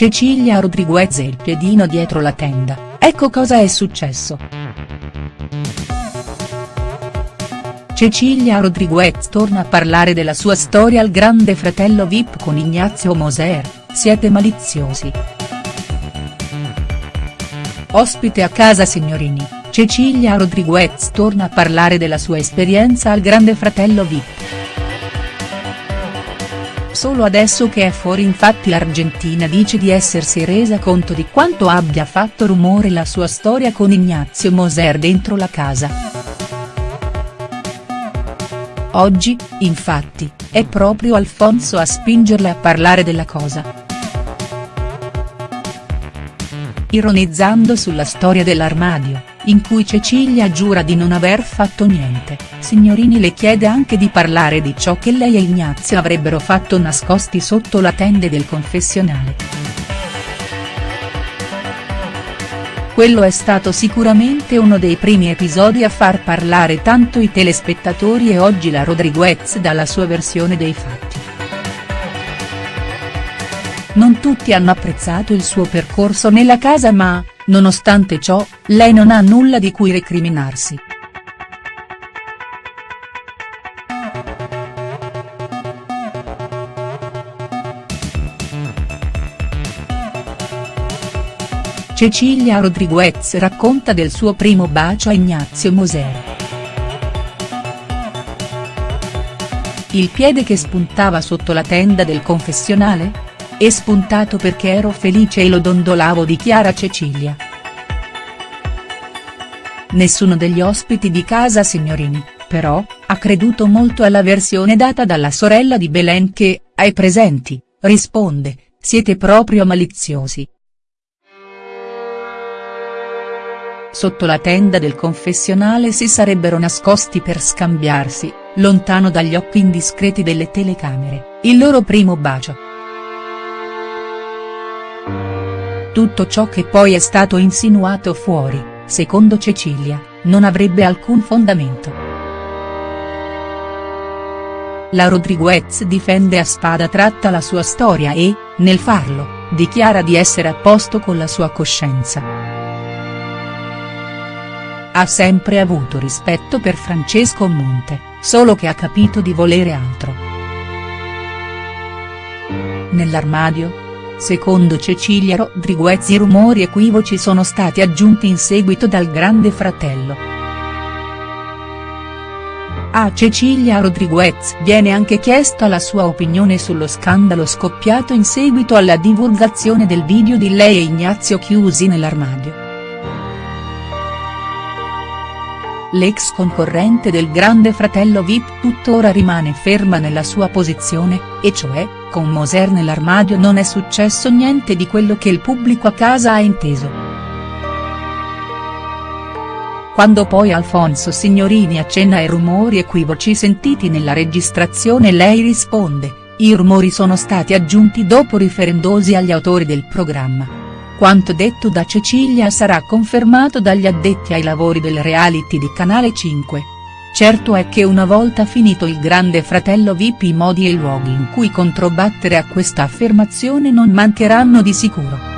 Cecilia Rodriguez e il piedino dietro la tenda, ecco cosa è successo. Cecilia Rodriguez torna a parlare della sua storia al grande fratello Vip con Ignazio Moser, siete maliziosi. Ospite a casa signorini, Cecilia Rodriguez torna a parlare della sua esperienza al grande fratello Vip. Solo adesso che è fuori infatti l'Argentina dice di essersi resa conto di quanto abbia fatto rumore la sua storia con Ignazio Moser dentro la casa. Oggi, infatti, è proprio Alfonso a spingerla a parlare della cosa. Ironizzando sulla storia dell'armadio, in cui Cecilia giura di non aver fatto niente, Signorini le chiede anche di parlare di ciò che lei e Ignazio avrebbero fatto nascosti sotto la tende del confessionale. Quello è stato sicuramente uno dei primi episodi a far parlare tanto i telespettatori e oggi la Rodriguez dà la sua versione dei fatti. Non tutti hanno apprezzato il suo percorso nella casa ma, nonostante ciò, lei non ha nulla di cui recriminarsi. Cecilia Rodriguez racconta del suo primo bacio a Ignazio Moser. Il piede che spuntava sotto la tenda del confessionale? È spuntato perché ero felice e lo dondolavo dichiara Cecilia. Nessuno degli ospiti di casa signorini, però, ha creduto molto alla versione data dalla sorella di Belen che, ai presenti, risponde, siete proprio maliziosi. sotto la tenda del confessionale si sarebbero nascosti per scambiarsi, lontano dagli occhi indiscreti delle telecamere, il loro primo bacio. Tutto ciò che poi è stato insinuato fuori, secondo Cecilia, non avrebbe alcun fondamento. La Rodriguez difende a spada tratta la sua storia e, nel farlo, dichiara di essere a posto con la sua coscienza. Ha sempre avuto rispetto per Francesco Monte, solo che ha capito di volere altro. Nell'armadio? Secondo Cecilia Rodriguez i rumori equivoci sono stati aggiunti in seguito dal grande fratello. A Cecilia Rodriguez viene anche chiesta la sua opinione sullo scandalo scoppiato in seguito alla divulgazione del video di lei e Ignazio chiusi nell'armadio. L'ex concorrente del grande fratello Vip tuttora rimane ferma nella sua posizione, e cioè, con Moser nell'armadio non è successo niente di quello che il pubblico a casa ha inteso. Quando poi Alfonso Signorini accenna ai rumori equivoci sentiti nella registrazione lei risponde, i rumori sono stati aggiunti dopo riferendosi agli autori del programma. Quanto detto da Cecilia sarà confermato dagli addetti ai lavori del reality di Canale 5. Certo è che una volta finito il grande fratello VIP i modi e i luoghi in cui controbattere a questa affermazione non mancheranno di sicuro.